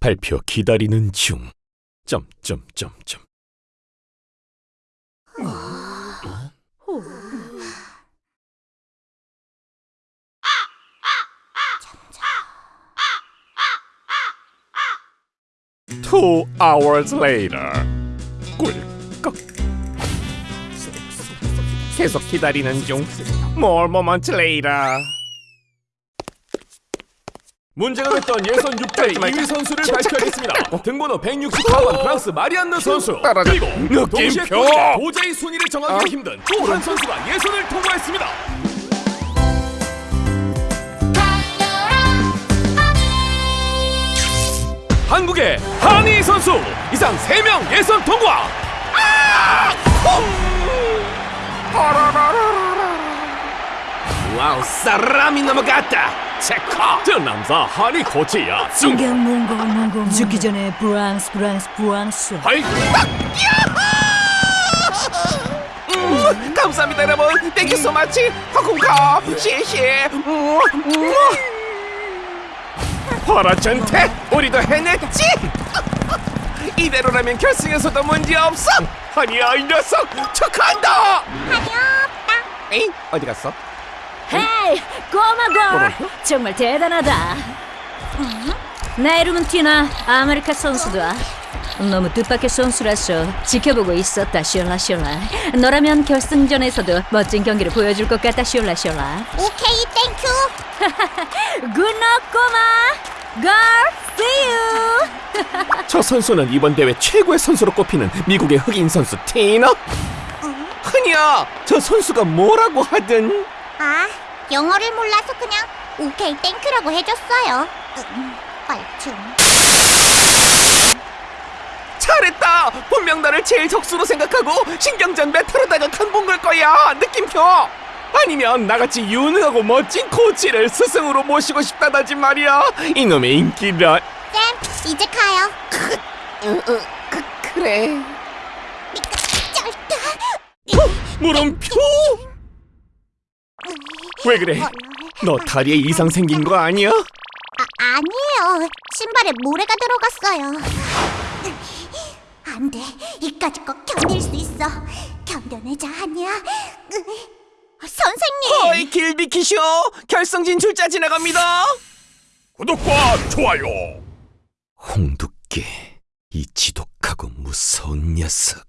발표 기다리는 중. 점점점점. Two hours later. 꿀꺽. 계속 기다리는 중. More moments later. 문제가 됐던 예선 6대 2위 선수를 발표하겠습니다. 등번호 164번 프랑스 마리안느 선수. 그리고 동시에 도저히 순위를 정하기 아. 힘든 또 한 선수가 예선을 통과했습니다. 한국의 한희 선수 이상 3명 예선 통과. 와우 사람이 넘어갔다. 체커. 저 남자 한희 코치야. 신경 몽고 몽고 죽기 전에 브랑스 브랑스 브랑스. 하이. 음, 감사합니다 여러분. 땡큐 so much. 허공카 시시 파라전테 우리도 해냈지. 이대로라면 결승에서도 문제없어. 아니야 이 녀석. 축하한다. 에이 어디 갔어? hey 꼬마 girl 정말 대단하다. 내 이름은 티나 아메리카 선수다. 너무 뜻밖의 선수라서 지켜보고 있었다 슈라 너라면 결승전에서도 멋진 경기를 보여줄 것 같다 슈라 오케이, thank you. good luck 꼬마. girl see you. 저 선수는 이번 대회 최고의 선수로 꼽히는 미국의 흑인 선수 티나 흔히야 저 선수가 뭐라고 하든. 아, 영어를 몰라서 그냥 오케이, thank you라고 해줬어요. 음, 빨충. 잘했다! 분명 나를 제일 적수로 생각하고 신경전 메타로다가 간본 걸 거야. 느낌표. 아니면 나같이 유능하고 멋진 코치를 스승으로 모시고 싶다다지 말이야. 이놈의 인기라 쌤, 이제 가요. 그래. 쩔다. 물음표 왜 그래 너 다리에 이상 생긴 거 아니야? 아, 아니에요. 신발에 모래가 들어갔어요. 안 돼. 이까지 거 견딜 수 있어. 견뎌내자, 아니야. 선생님! 어이 길비키쇼 결승 진출자 지나갑니다 구독과 좋아요. 홍두깨 이 지독하고 무서운 녀석.